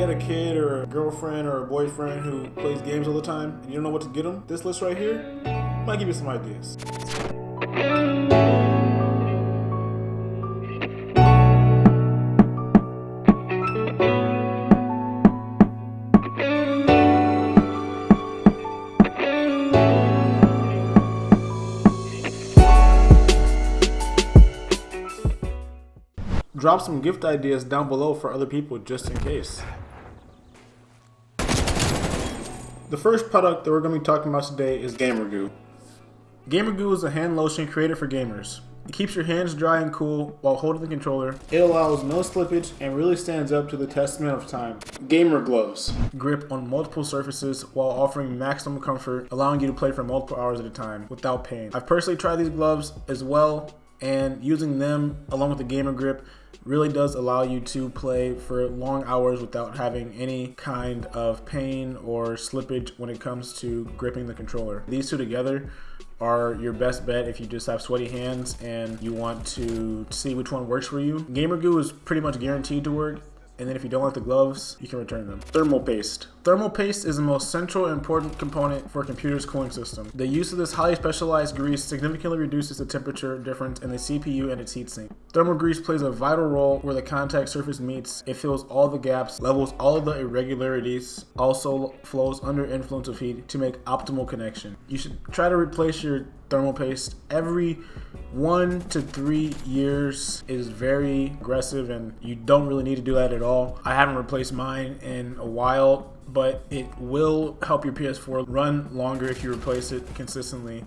got a kid or a girlfriend or a boyfriend who plays games all the time and you don't know what to get them, this list right here might give you some ideas. Drop some gift ideas down below for other people just in case. The first product that we're going to be talking about today is Gamer Goo. Gamer Goo is a hand lotion created for gamers. It keeps your hands dry and cool while holding the controller. It allows no slippage and really stands up to the testament of time. Gamer Gloves. Grip on multiple surfaces while offering maximum comfort, allowing you to play for multiple hours at a time without pain. I've personally tried these gloves as well and using them along with the gamer grip really does allow you to play for long hours without having any kind of pain or slippage when it comes to gripping the controller. These two together are your best bet if you just have sweaty hands and you want to see which one works for you. Gamer Goo is pretty much guaranteed to work and then if you don't like the gloves, you can return them. Thermal paste. Thermal paste is the most central and important component for a computer's cooling system. The use of this highly specialized grease significantly reduces the temperature difference in the CPU and its heatsink. Thermal grease plays a vital role where the contact surface meets. It fills all the gaps, levels all of the irregularities, also flows under influence of heat to make optimal connection. You should try to replace your thermal paste every one to three years is very aggressive and you don't really need to do that at all. I haven't replaced mine in a while but it will help your PS4 run longer if you replace it consistently.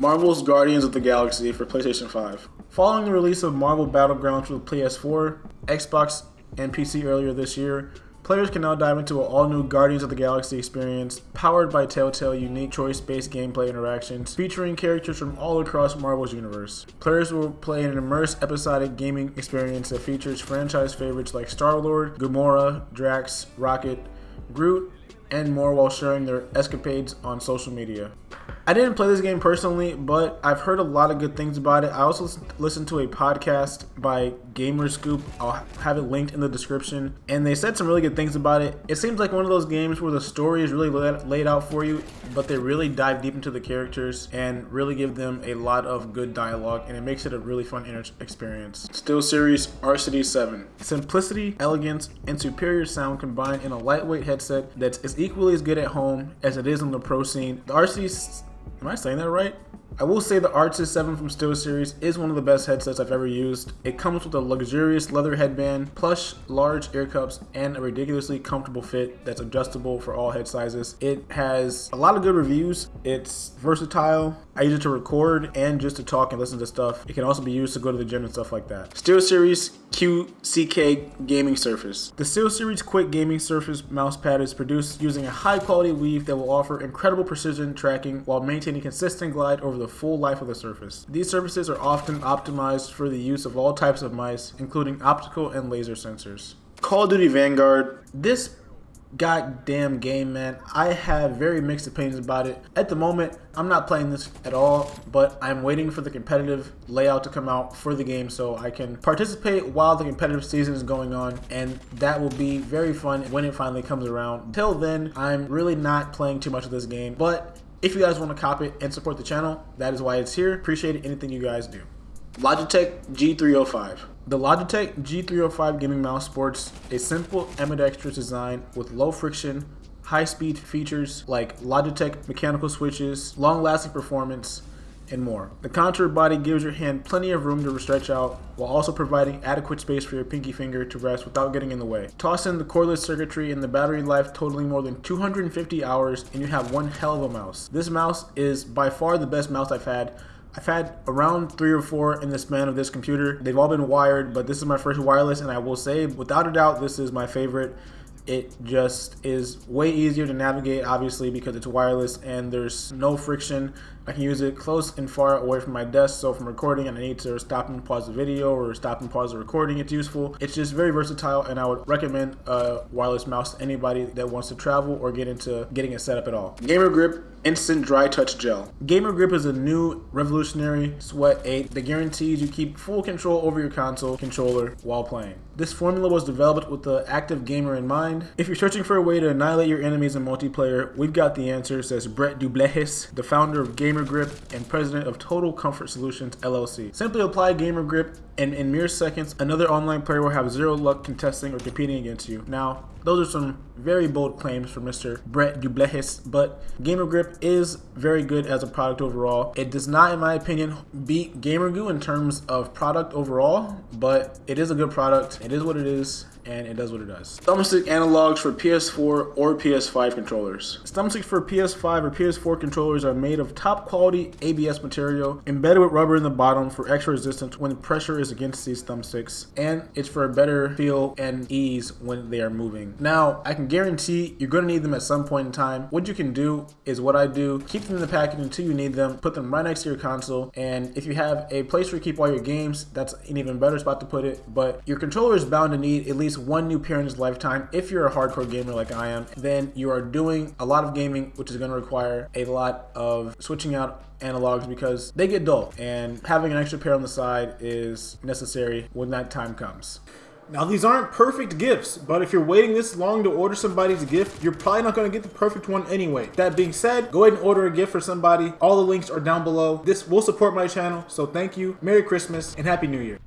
Marvel's Guardians of the Galaxy for PlayStation 5. Following the release of Marvel Battlegrounds for the PS4, Xbox, and PC earlier this year, Players can now dive into an all-new Guardians of the Galaxy experience, powered by Telltale unique choice-based gameplay interactions, featuring characters from all across Marvel's universe. Players will play an immersive episodic gaming experience that features franchise favorites like Star-Lord, Gamora, Drax, Rocket, Groot, and more while sharing their escapades on social media. I didn't play this game personally, but I've heard a lot of good things about it. I also listened to a podcast by Gamerscoop. I'll have it linked in the description. And they said some really good things about it. It seems like one of those games where the story is really laid out for you, but they really dive deep into the characters and really give them a lot of good dialogue, and it makes it a really fun experience. SteelSeries RCD 7. Simplicity, elegance, and superior sound combined in a lightweight headset that's as equally as good at home as it is on the pro scene. The RCD Am I saying that right? I will say the Arctis 7 from SteelSeries is one of the best headsets I've ever used. It comes with a luxurious leather headband, plush large ear cups, and a ridiculously comfortable fit that's adjustable for all head sizes. It has a lot of good reviews. It's versatile. I use it to record and just to talk and listen to stuff. It can also be used to go to the gym and stuff like that. SteelSeries QCK Gaming Surface. The SteelSeries Quick Gaming Surface mousepad is produced using a high quality weave that will offer incredible precision tracking while maintaining consistent glide over the the full life of the surface. These surfaces are often optimized for the use of all types of mice, including optical and laser sensors. Call of Duty Vanguard. This goddamn game, man. I have very mixed opinions about it. At the moment, I'm not playing this at all, but I'm waiting for the competitive layout to come out for the game so I can participate while the competitive season is going on, and that will be very fun when it finally comes around. Until then, I'm really not playing too much of this game, but if you guys want to cop it and support the channel, that is why it's here. Appreciate anything you guys do. Logitech G305. The Logitech G305 gaming mouse sports a simple ambidextrous design with low friction, high speed features like Logitech mechanical switches, long lasting performance, and more. The contour body gives your hand plenty of room to stretch out while also providing adequate space for your pinky finger to rest without getting in the way. Toss in the cordless circuitry and the battery life totaling more than 250 hours and you have one hell of a mouse. This mouse is by far the best mouse I've had. I've had around three or four in the span of this computer. They've all been wired, but this is my first wireless and I will say without a doubt this is my favorite it just is way easier to navigate obviously because it's wireless and there's no friction I can use it close and far away from my desk. So if I'm recording and I need to stop and pause the video or stop and pause the recording, it's useful. It's just very versatile and I would recommend a wireless mouse to anybody that wants to travel or get into getting it set up at all. Gamer Grip Instant Dry Touch Gel. Gamer Grip is a new revolutionary sweat aid that guarantees you keep full control over your console controller while playing. This formula was developed with the active gamer in mind. If you're searching for a way to annihilate your enemies in multiplayer, we've got the answer, says Brett Dublehis, the founder of Gamer Grip and president of Total Comfort Solutions LLC. Simply apply Gamer Grip and in mere seconds, another online player will have zero luck contesting or competing against you. Now, those are some very bold claims from Mr. Brett Dublehis, but Gamer Grip is very good as a product overall. It does not, in my opinion, beat Gamer Goo in terms of product overall, but it is a good product. It is what it is and it does what it does. Thumbstick analogs for PS4 or PS5 controllers. Thumbsticks for PS5 or PS4 controllers are made of top quality ABS material embedded with rubber in the bottom for extra resistance when pressure is against these thumbsticks and it's for a better feel and ease when they are moving. Now, I can guarantee you're going to need them at some point in time. What you can do is what I do, keep them in the package until you need them, put them right next to your console, and if you have a place where you keep all your games, that's an even better spot to put it, but your controller is bound to need at least one new pair in his lifetime. If you're a hardcore gamer like I am, then you are doing a lot of gaming, which is going to require a lot of switching out analogs because they get dull and having an extra pair on the side is necessary when that time comes. Now these aren't perfect gifts, but if you're waiting this long to order somebody's gift, you're probably not going to get the perfect one anyway. That being said, go ahead and order a gift for somebody. All the links are down below. This will support my channel, so thank you. Merry Christmas and Happy New Year.